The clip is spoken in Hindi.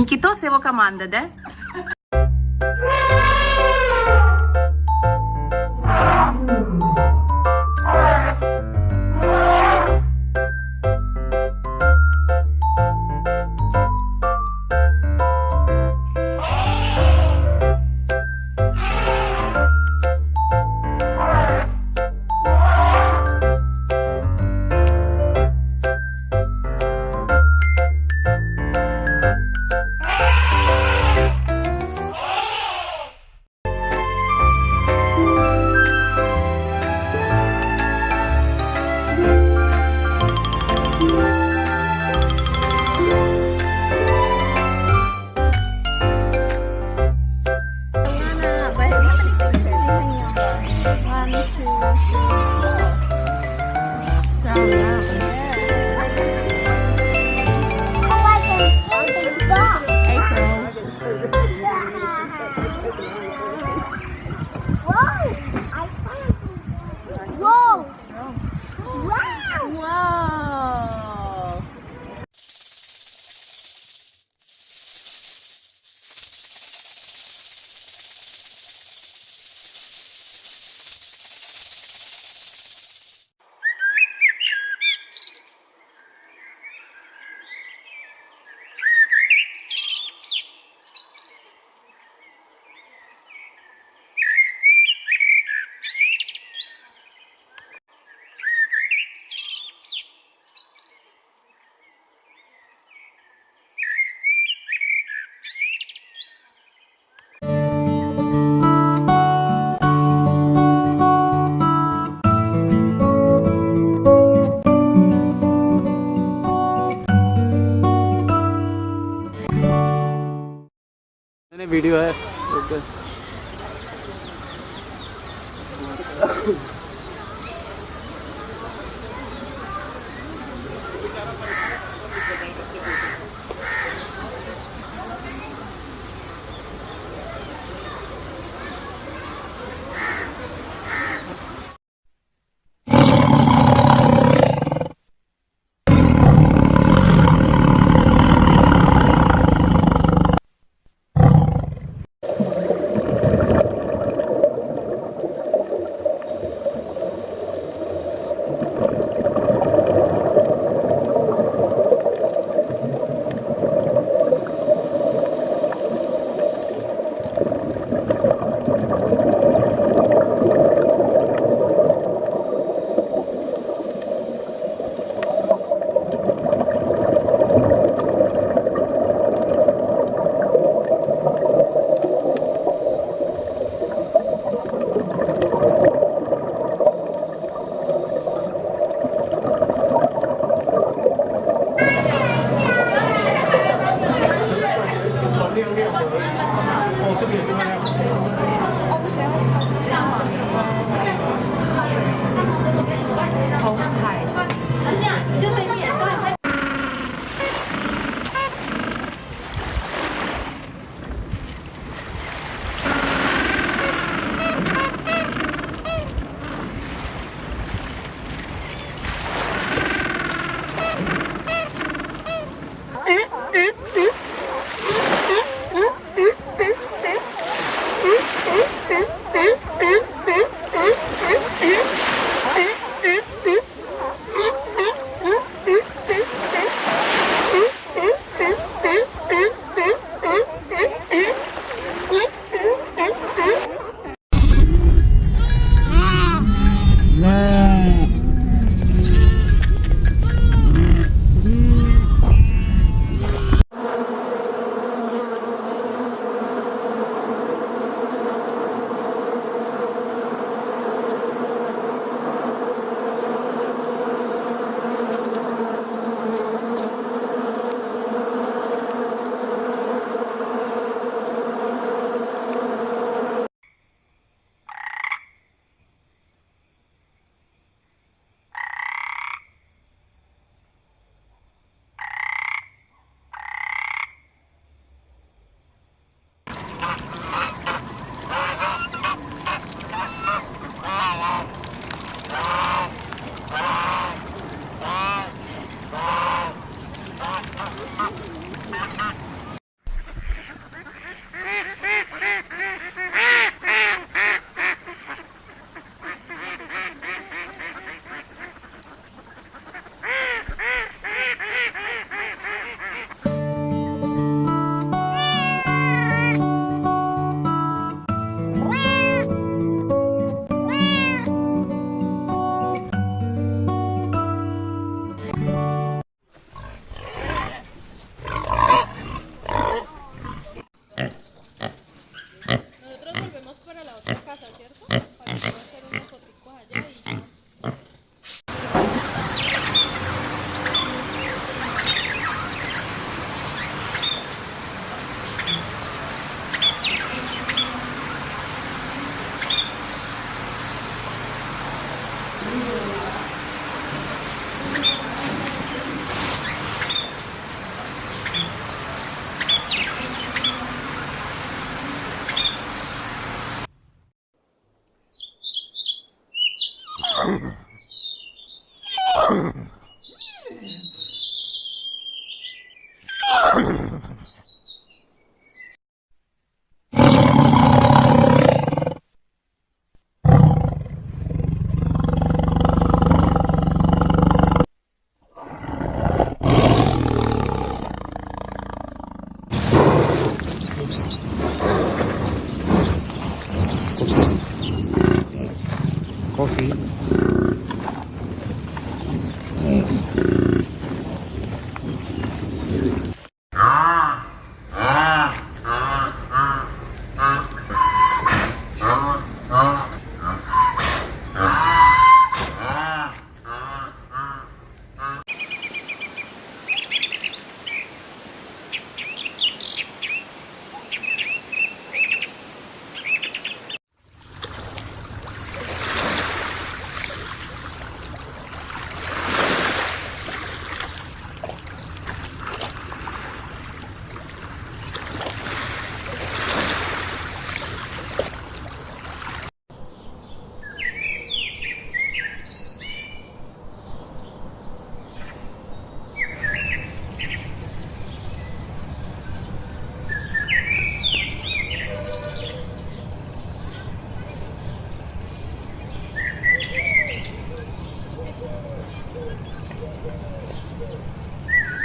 Nikito Sevokamanda, né? वीडियो है। ओके コーヒー。